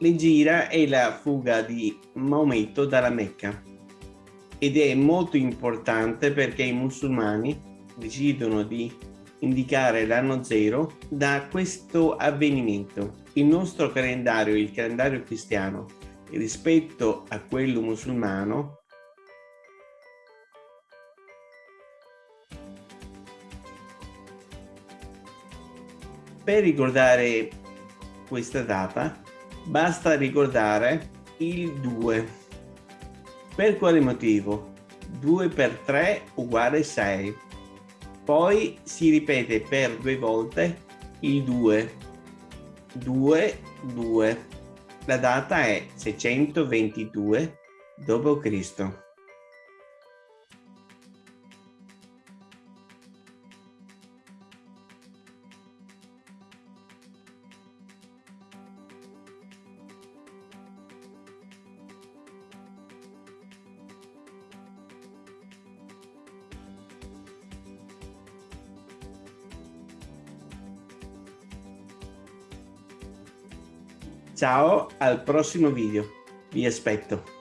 L'Egira è la fuga di Maometto dalla Mecca ed è molto importante perché i musulmani decidono di indicare l'anno zero da questo avvenimento. Il nostro calendario, il calendario cristiano, rispetto a quello musulmano, per ricordare questa data basta ricordare il 2. Per quale motivo? 2 per 3 uguale 6. Poi si ripete per due volte il 2. 2, 2. La data è 622 d.C. Ciao, al prossimo video. Vi aspetto.